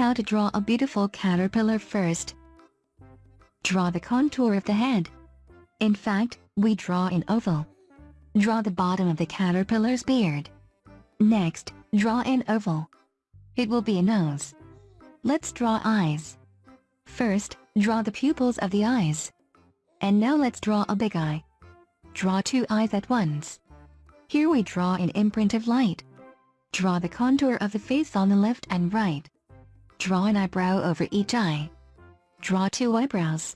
How to draw a beautiful caterpillar first. Draw the contour of the head. In fact, we draw an oval. Draw the bottom of the caterpillar's beard. Next, draw an oval. It will be a nose. Let's draw eyes. First, draw the pupils of the eyes. And now let's draw a big eye. Draw two eyes at once. Here we draw an imprint of light. Draw the contour of the face on the left and right. Draw an eyebrow over each eye. Draw two eyebrows.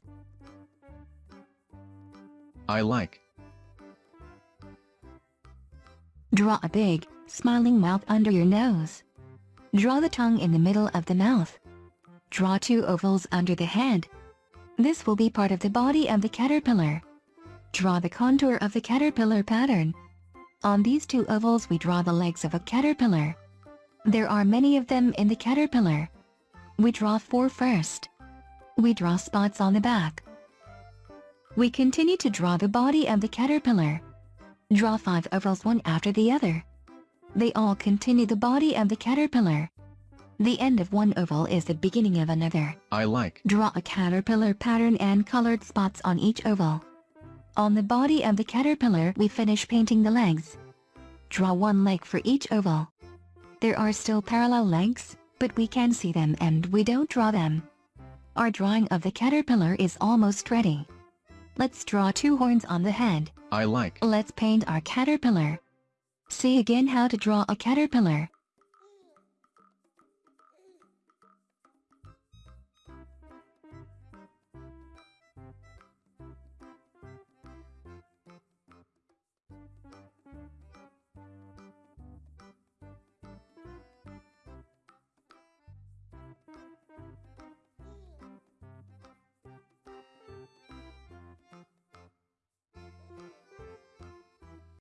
I like. Draw a big, smiling mouth under your nose. Draw the tongue in the middle of the mouth. Draw two ovals under the head. This will be part of the body of the caterpillar. Draw the contour of the caterpillar pattern. On these two ovals we draw the legs of a caterpillar. There are many of them in the caterpillar. We draw four first. We draw spots on the back. We continue to draw the body of the caterpillar. Draw five ovals one after the other. They all continue the body of the caterpillar. The end of one oval is the beginning of another. I like. Draw a caterpillar pattern and colored spots on each oval. On the body of the caterpillar we finish painting the legs. Draw one leg for each oval. There are still parallel legs, but we can see them and we don't draw them. Our drawing of the caterpillar is almost ready. Let's draw two horns on the head. I like. Let's paint our caterpillar. See again how to draw a caterpillar.